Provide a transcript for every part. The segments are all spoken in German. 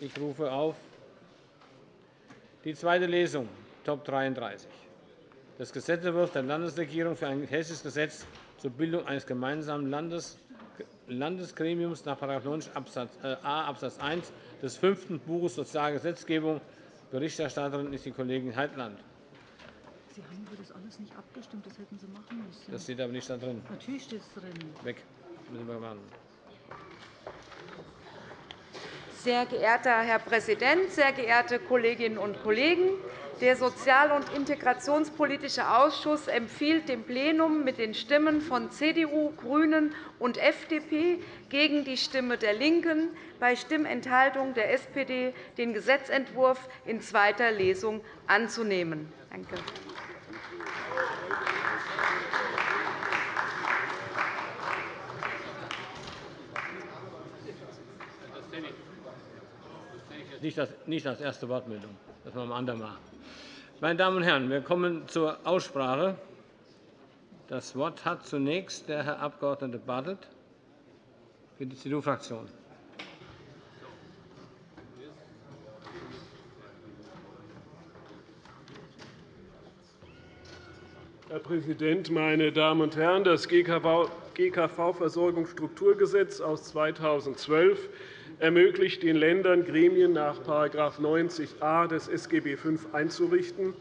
Ich rufe auf die zweite Lesung, Top 33, des Gesetzentwurfs der Landesregierung für ein hessisches Gesetz zur Bildung eines gemeinsamen Landesgremiums nach § 90 a Abs. 1 des fünften Buches Sozialgesetzgebung. Berichterstatterin ist die Kollegin Heitland. Sie haben über das alles nicht abgestimmt. Das hätten Sie machen müssen. Das steht aber nicht da drin. Natürlich steht es drin. Weg. Müssen wir machen. Sehr geehrter Herr Präsident, sehr geehrte Kolleginnen und Kollegen! Der Sozial- und Integrationspolitische Ausschuss empfiehlt dem Plenum mit den Stimmen von CDU, GRÜNEN und FDP gegen die Stimme der LINKEN bei Stimmenthaltung der SPD den Gesetzentwurf in zweiter Lesung anzunehmen. Danke. Nicht als erste Wortmeldung. Das machen wir andermal. Meine Damen und Herren, wir kommen zur Aussprache. Das Wort hat zunächst der Herr Abg. Bartelt für die CDU-Fraktion. Herr Präsident, meine Damen und Herren! Das GKV-Versorgungsstrukturgesetz aus 2012 ermöglicht den Ländern, Gremien nach § 90a des SGB V einzurichten.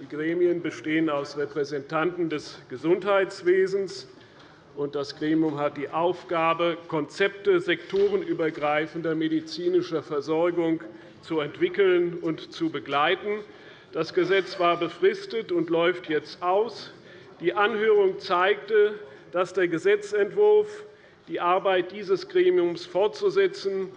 Die Gremien bestehen aus Repräsentanten des Gesundheitswesens. Das Gremium hat die Aufgabe, Konzepte sektorenübergreifender medizinischer Versorgung zu entwickeln und zu begleiten. Das Gesetz war befristet und läuft jetzt aus. Die Anhörung zeigte, dass der Gesetzentwurf die Arbeit dieses Gremiums fortzusetzen,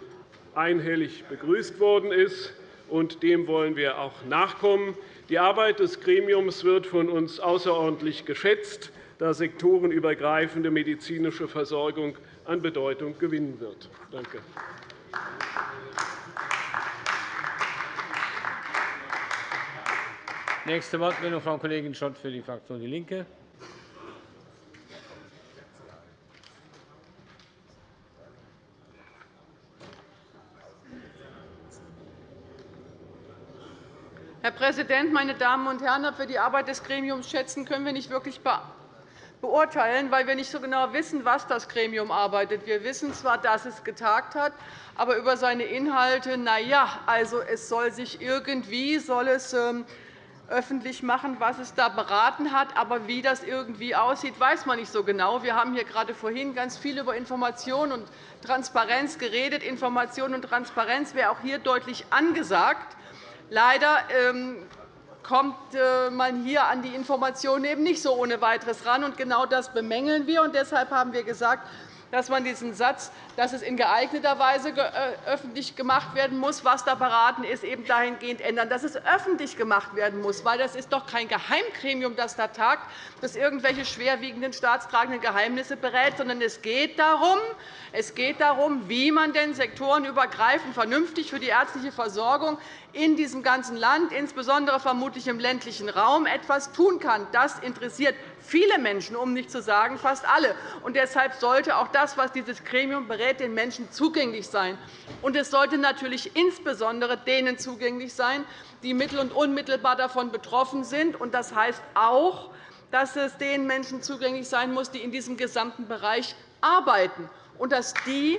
einhellig begrüßt worden ist. und Dem wollen wir auch nachkommen. Die Arbeit des Gremiums wird von uns außerordentlich geschätzt, da sektorenübergreifende medizinische Versorgung an Bedeutung gewinnen wird. Danke. Nächste Wortmeldung, Frau Kollegin Schott für die Fraktion DIE LINKE. Herr Präsident, meine Damen und Herren! Ob wir die Arbeit des Gremiums schätzen, können wir nicht wirklich beurteilen, weil wir nicht so genau wissen, was das Gremium arbeitet. Wir wissen zwar, dass es getagt hat, aber über seine Inhalte, na ja, also es soll sich irgendwie soll es ähm, öffentlich machen, was es da beraten hat. Aber wie das irgendwie aussieht, weiß man nicht so genau. Wir haben hier gerade vorhin ganz viel über Information und Transparenz geredet. Information und Transparenz wäre auch hier deutlich angesagt. Leider ähm, kommt äh, man hier an die Informationen eben nicht so ohne weiteres ran. genau das bemängeln wir. deshalb haben wir gesagt, dass man diesen Satz, dass es in geeigneter Weise äh, öffentlich gemacht werden muss, was da beraten ist, eben dahingehend ändern, dass es öffentlich gemacht werden muss. Weil das ist doch kein Geheimgremium, das da tagt, das irgendwelche schwerwiegenden staatstragenden Geheimnisse berät, sondern es geht darum, es geht darum wie man denn sektorenübergreifend vernünftig für die ärztliche Versorgung in diesem ganzen Land, insbesondere vermutlich im ländlichen Raum, etwas tun kann. Das interessiert viele Menschen, um nicht zu sagen fast alle. Und deshalb sollte auch das, was dieses Gremium berät, den Menschen zugänglich sein. Und es sollte natürlich insbesondere denen zugänglich sein, die mittel- und unmittelbar davon betroffen sind. Und das heißt auch, dass es den Menschen zugänglich sein muss, die in diesem gesamten Bereich arbeiten, und dass die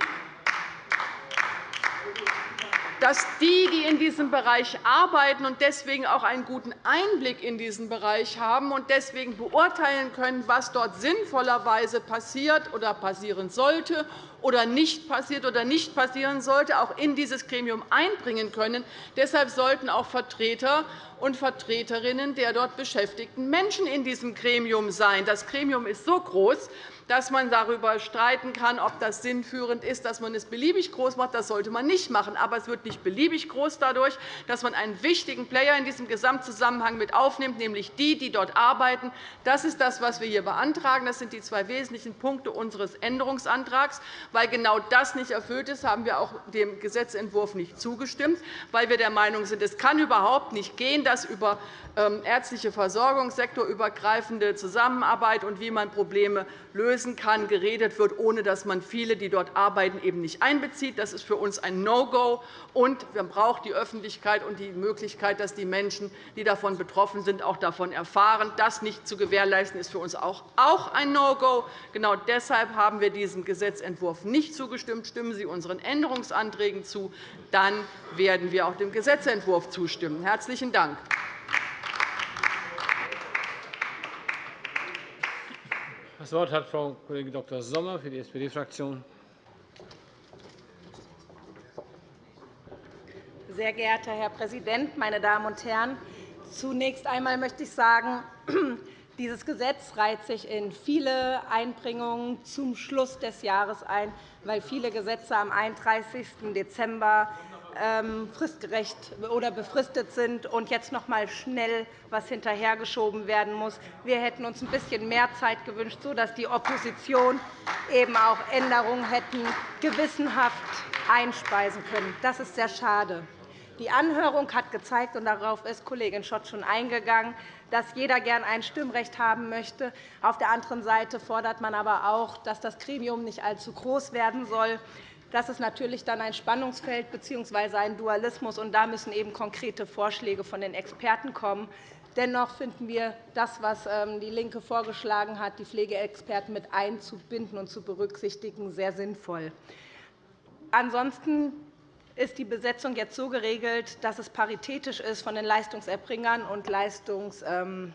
dass die, die in diesem Bereich arbeiten und deswegen auch einen guten Einblick in diesen Bereich haben und deswegen beurteilen können, was dort sinnvollerweise passiert oder passieren sollte oder nicht passiert oder nicht passieren sollte, auch in dieses Gremium einbringen können. Deshalb sollten auch Vertreter und Vertreterinnen der dort beschäftigten Menschen in diesem Gremium sein. Das Gremium ist so groß, dass man darüber streiten kann, ob das sinnführend ist, dass man es beliebig groß macht. Das sollte man nicht machen. Aber es wird nicht beliebig groß dadurch, dass man einen wichtigen Player in diesem Gesamtzusammenhang mit aufnimmt, nämlich die, die dort arbeiten. Das ist das, was wir hier beantragen. Das sind die zwei wesentlichen Punkte unseres Änderungsantrags. Weil genau das nicht erfüllt ist, haben wir auch dem Gesetzentwurf nicht zugestimmt, weil wir der Meinung sind, es kann überhaupt nicht gehen, dass über ähm, ärztliche Versorgung, sektorübergreifende Zusammenarbeit und wie man Probleme löst, lösen kann, geredet wird, ohne dass man viele, die dort arbeiten, eben nicht einbezieht. Das ist für uns ein No-Go. Und man braucht die Öffentlichkeit und die Möglichkeit, dass die Menschen, die davon betroffen sind, auch davon erfahren. Das nicht zu gewährleisten, ist für uns auch ein No-Go. Genau deshalb haben wir diesem Gesetzentwurf nicht zugestimmt. Stimmen Sie unseren Änderungsanträgen zu, dann werden wir auch dem Gesetzentwurf zustimmen. Herzlichen Dank. Das Wort hat Frau Kollegin Dr. Sommer für die SPD-Fraktion. Sehr geehrter Herr Präsident, meine Damen und Herren! Zunächst einmal möchte ich sagen, dieses Gesetz reiht sich in viele Einbringungen zum Schluss des Jahres ein, weil viele Gesetze am 31. Dezember fristgerecht oder befristet sind und jetzt noch einmal schnell etwas hinterhergeschoben werden muss. Wir hätten uns ein bisschen mehr Zeit gewünscht, sodass die Opposition eben auch Änderungen hätten gewissenhaft einspeisen können. Das ist sehr schade. Die Anhörung hat gezeigt, und darauf ist Kollegin Schott schon eingegangen, dass jeder gern ein Stimmrecht haben möchte. Auf der anderen Seite fordert man aber auch, dass das Gremium nicht allzu groß werden soll. Das ist natürlich dann ein Spannungsfeld bzw. ein Dualismus, und da müssen eben konkrete Vorschläge von den Experten kommen. Dennoch finden wir das, was ähm, DIE LINKE vorgeschlagen hat, die Pflegeexperten mit einzubinden und zu berücksichtigen, sehr sinnvoll. Ansonsten ist die Besetzung jetzt so geregelt, dass es paritätisch ist von den Leistungserbringern und Leistungs ähm,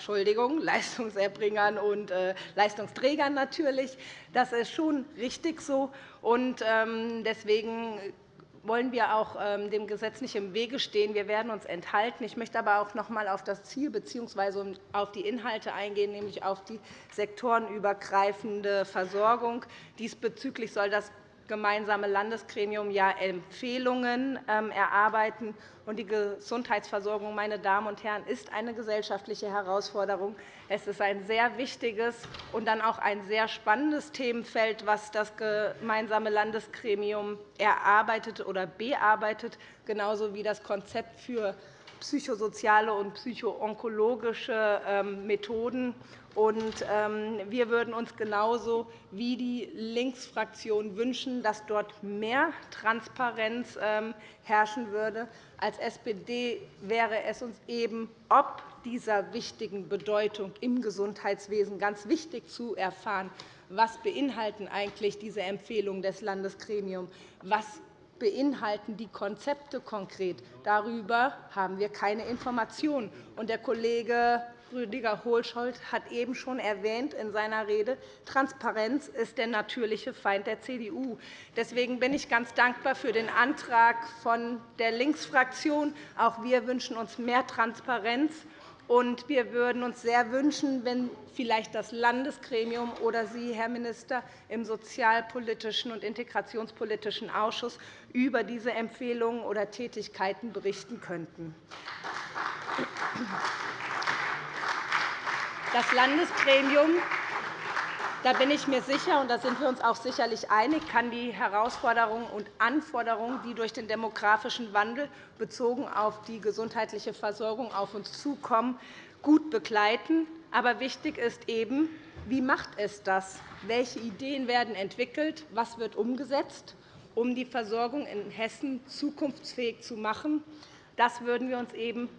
Entschuldigung, Leistungserbringern und äh, Leistungsträgern natürlich. Das ist schon richtig so. Ähm, deswegen wollen wir auch ähm, dem Gesetz nicht im Wege stehen. Wir werden uns enthalten. Ich möchte aber auch noch einmal auf das Ziel bzw. auf die Inhalte eingehen, nämlich auf die sektorenübergreifende Versorgung. Diesbezüglich soll das gemeinsame Landesgremium ja Empfehlungen ähm, erarbeiten. Die Gesundheitsversorgung meine Damen und Herren, ist eine gesellschaftliche Herausforderung. Es ist ein sehr wichtiges und dann auch ein sehr spannendes Themenfeld, das das gemeinsame Landesgremium erarbeitet oder bearbeitet, genauso wie das Konzept für psychosoziale und psychoonkologische ähm, Methoden ähm, wir würden uns genauso wie die Linksfraktion wünschen, dass dort mehr Transparenz ähm, herrschen würde. Als SPD wäre es uns eben ob dieser wichtigen Bedeutung im Gesundheitswesen ganz wichtig zu erfahren, was beinhalten eigentlich diese Empfehlungen des Landesgremiums, was beinhalten die Konzepte konkret. Darüber haben wir keine Informationen. Der Kollege Rüdiger Hohlscholz hat eben schon erwähnt in seiner Rede, Transparenz ist der natürliche Feind der CDU. Deswegen bin ich ganz dankbar für den Antrag von der Linksfraktion. Auch wir wünschen uns mehr Transparenz. Und wir würden uns sehr wünschen, wenn vielleicht das Landesgremium oder Sie, Herr Minister, im Sozialpolitischen und Integrationspolitischen Ausschuss über diese Empfehlungen oder Tätigkeiten berichten könnten. Das Landesgremium da bin ich mir sicher, und da sind wir uns auch sicherlich einig, kann die Herausforderungen und Anforderungen, die durch den demografischen Wandel bezogen auf die gesundheitliche Versorgung auf uns zukommen, gut begleiten. Aber wichtig ist eben, wie macht es das? Welche Ideen werden entwickelt? Was wird umgesetzt, um die Versorgung in Hessen zukunftsfähig zu machen? Das würden wir uns eben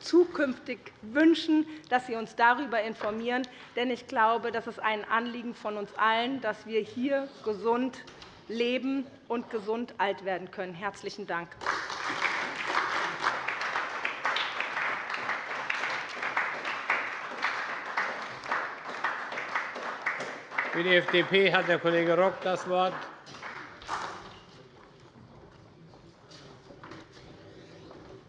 zukünftig wünschen, dass Sie uns darüber informieren. Denn ich glaube, das ist ein Anliegen von uns allen, dass wir hier gesund leben und gesund alt werden können. – Herzlichen Dank. Für die FDP hat der Kollege Rock das Wort.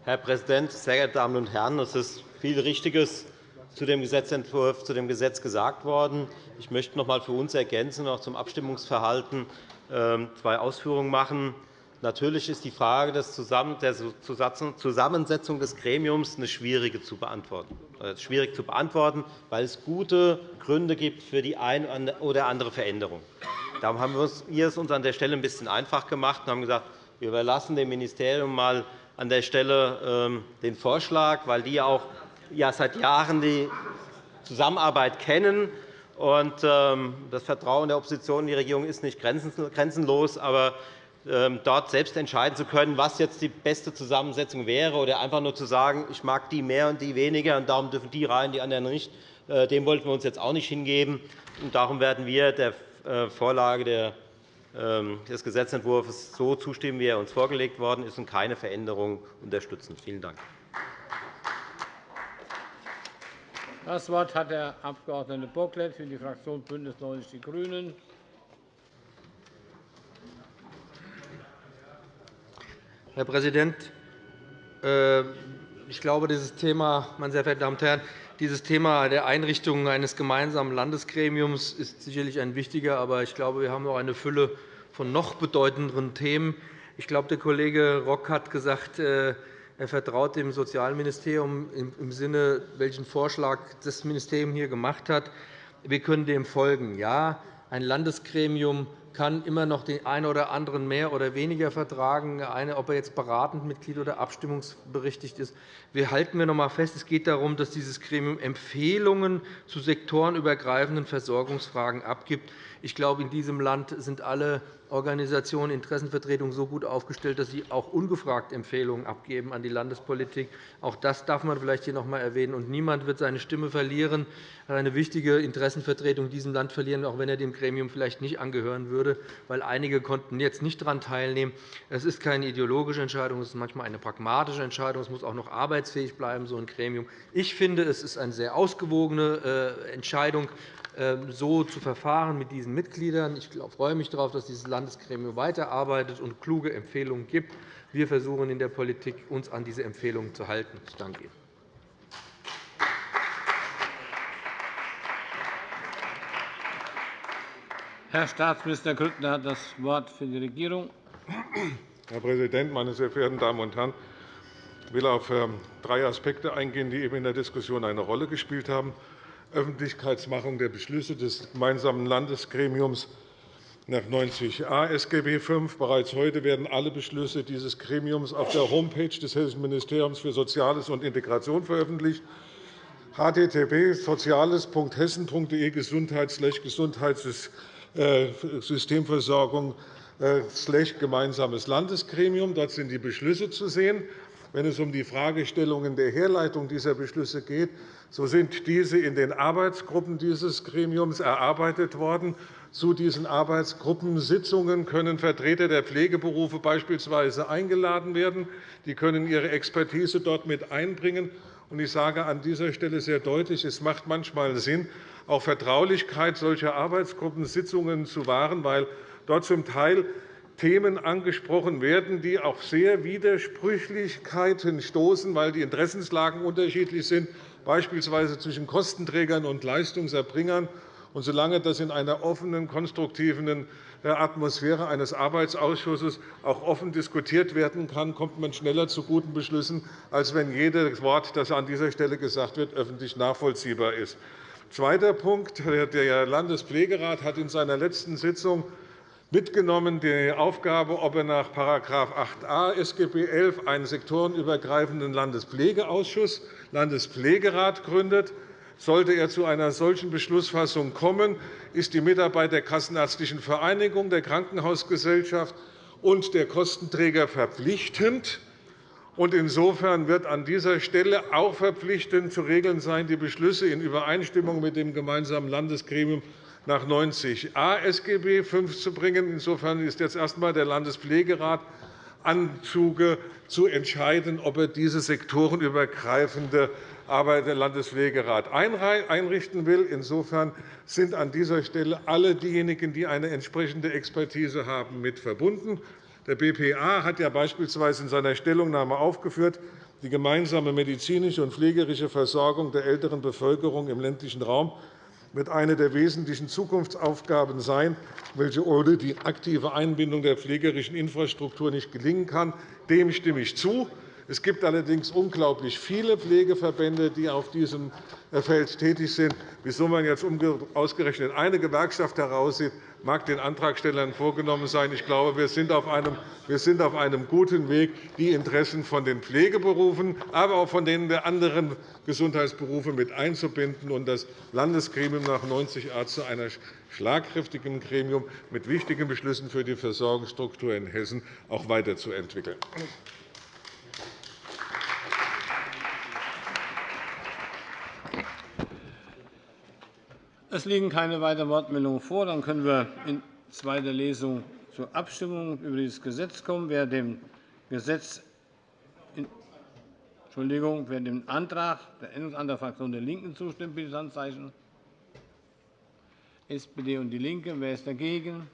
Herr Präsident, sehr geehrte Damen und Herren! Es ist viel Richtiges zu dem Gesetzentwurf, zu dem Gesetz gesagt worden. Ich möchte noch einmal für uns ergänzen und auch zum Abstimmungsverhalten ähm, zwei Ausführungen machen. Natürlich ist die Frage der Zusammensetzung des Gremiums eine schwierige zu beantworten, äh, schwierig zu beantworten, weil es gute Gründe gibt für die eine oder andere Veränderung. Darum haben wir es uns an der Stelle ein bisschen einfach gemacht und haben gesagt, wir überlassen dem Ministerium mal an der Stelle ähm, den Vorschlag, weil die auch seit Jahren die Zusammenarbeit kennen. Ähm, das Vertrauen der Opposition in die Regierung ist nicht grenzenlos. Aber ähm, dort selbst entscheiden zu können, was jetzt die beste Zusammensetzung wäre, oder einfach nur zu sagen, ich mag die mehr und die weniger, und darum dürfen die rein, die anderen nicht, äh, dem wollten wir uns jetzt auch nicht hingeben. darum werden wir der äh, Vorlage ähm, des Gesetzentwurfs so zustimmen, wie er uns vorgelegt worden ist, und keine Veränderung unterstützen. Vielen Dank. Das Wort hat der Abg. Bocklet für die Fraktion BÜNDNIS 90 die GRÜNEN. Herr Präsident! Äh, ich glaube, dieses Thema, meine sehr verehrten Damen und Herren, dieses Thema der Einrichtung eines gemeinsamen Landesgremiums ist sicherlich ein wichtiger. Aber ich glaube, wir haben noch eine Fülle von noch bedeutenderen Themen. Ich glaube, der Kollege Rock hat gesagt, äh, er vertraut dem Sozialministerium im Sinne, welchen Vorschlag das Ministerium hier gemacht hat. Wir können dem folgen. Ja, ein Landesgremium kann immer noch den einen oder anderen mehr oder weniger vertragen, ob er jetzt beratend Mitglied oder abstimmungsberechtigt ist. Wir halten wir noch einmal fest, es geht darum, dass dieses Gremium Empfehlungen zu sektorenübergreifenden Versorgungsfragen abgibt. Ich glaube, in diesem Land sind alle Organisationen, Interessenvertretungen so gut aufgestellt, dass sie auch ungefragt Empfehlungen abgeben an die Landespolitik. Auch das darf man vielleicht hier noch einmal erwähnen. Und niemand wird seine Stimme verlieren, eine wichtige Interessenvertretung in diesem Land verlieren, auch wenn er dem Gremium vielleicht nicht angehören würde, weil einige konnten jetzt nicht daran teilnehmen. Es ist keine ideologische Entscheidung, es ist manchmal eine pragmatische Entscheidung. Es muss auch noch arbeitsfähig bleiben, so ein Gremium. Ich finde, es ist eine sehr ausgewogene äh, Entscheidung, so zu verfahren mit diesen Mitgliedern. Ich freue mich darauf, dass dieses Landesgremium weiterarbeitet und kluge Empfehlungen gibt. Wir versuchen in der Politik, uns an diese Empfehlungen zu halten. Ich danke Ihnen. Herr Staatsminister Grüttner hat das Wort für die Regierung. Herr Präsident, meine sehr verehrten Damen und Herren! Ich will auf ähm, drei Aspekte eingehen, die eben in der Diskussion eine Rolle gespielt haben. Öffentlichkeitsmachung der Beschlüsse des gemeinsamen Landesgremiums nach 90a SGB V. Bereits heute werden alle Beschlüsse dieses Gremiums auf der Homepage des Hessischen Ministeriums für Soziales und Integration veröffentlicht http soziales.hessen.de Gesundheitssystemversorgung äh, gemeinsames Landesgremium. Dort sind die Beschlüsse zu sehen. Wenn es um die Fragestellungen der Herleitung dieser Beschlüsse geht, so sind diese in den Arbeitsgruppen dieses Gremiums erarbeitet worden. Zu diesen Arbeitsgruppensitzungen können Vertreter der Pflegeberufe beispielsweise eingeladen werden. Die können ihre Expertise dort mit einbringen. Ich sage an dieser Stelle sehr deutlich, es macht manchmal Sinn, auch Vertraulichkeit solcher Arbeitsgruppensitzungen zu wahren, weil dort zum Teil Themen angesprochen werden, die auf sehr Widersprüchlichkeiten stoßen, weil die Interessenslagen unterschiedlich sind beispielsweise zwischen Kostenträgern und Leistungserbringern. Und solange das in einer offenen, konstruktiven äh, Atmosphäre eines Arbeitsausschusses auch offen diskutiert werden kann, kommt man schneller zu guten Beschlüssen, als wenn jedes Wort, das an dieser Stelle gesagt wird, öffentlich nachvollziehbar ist. Zweiter Punkt. Der Landespflegerat hat in seiner letzten Sitzung mitgenommen die Aufgabe, ob er nach § 8a SGB XI einen sektorenübergreifenden Landespflegeausschuss, Landespflegerat gründet. Sollte er zu einer solchen Beschlussfassung kommen, ist die Mitarbeit der Kassenärztlichen Vereinigung, der Krankenhausgesellschaft und der Kostenträger verpflichtend. Insofern wird an dieser Stelle auch verpflichtend zu regeln sein, die Beschlüsse in Übereinstimmung mit dem gemeinsamen Landesgremium nach 90a SGB V zu bringen. Insofern ist jetzt erst einmal der Landespflegerat an Zuge, zu entscheiden, ob er diese sektorenübergreifende Arbeit der Landespflegerat einrichten will. Insofern sind an dieser Stelle alle diejenigen, die eine entsprechende Expertise haben, mit verbunden. Der BPA hat ja beispielsweise in seiner Stellungnahme aufgeführt, die gemeinsame medizinische und pflegerische Versorgung der älteren Bevölkerung im ländlichen Raum wird eine der wesentlichen Zukunftsaufgaben sein, welche ohne die aktive Einbindung der pflegerischen Infrastruktur nicht gelingen kann. Dem stimme ich zu. Es gibt allerdings unglaublich viele Pflegeverbände, die auf diesem Feld tätig sind. Wieso man jetzt ausgerechnet eine Gewerkschaft heraussieht, mag den Antragstellern vorgenommen sein. Ich glaube, wir sind auf einem, wir sind auf einem guten Weg, die Interessen von den Pflegeberufen, aber auch von den der anderen Gesundheitsberufe mit einzubinden und das Landesgremium nach 90a zu einer schlagkräftigen Gremium mit wichtigen Beschlüssen für die Versorgungsstruktur in Hessen auch weiterzuentwickeln. Es liegen keine weiteren Wortmeldungen vor. Dann können wir in zweiter Lesung zur Abstimmung über dieses Gesetz kommen. Wer dem Gesetz Entschuldigung, wer dem Antrag, der Änderungsantrag der Fraktion der LINKEN zustimmt, bitte das Handzeichen. SPD und DIE LINKE. Wer ist dagegen?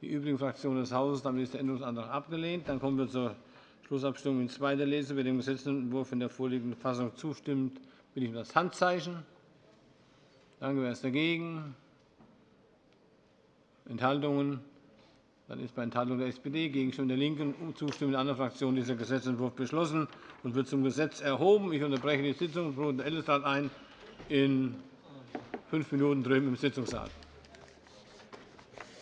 Die übrigen Fraktionen des Hauses. Damit ist der Änderungsantrag abgelehnt. Dann kommen wir zur Schlussabstimmung in zweiter Lesung. Wer dem Gesetzentwurf in der vorliegenden Fassung zustimmt, bitte ich um das Handzeichen. Danke. Wer ist dagegen? Enthaltungen? Dann ist bei Enthaltung der SPD, Gegenstimme der LINKEN und Zustimmung der anderen Fraktionen dieser Gesetzentwurf beschlossen und wird zum Gesetz erhoben. Ich unterbreche die Sitzung und rufe den Ältestenrat ein in fünf Minuten drüben im Sitzungssaal.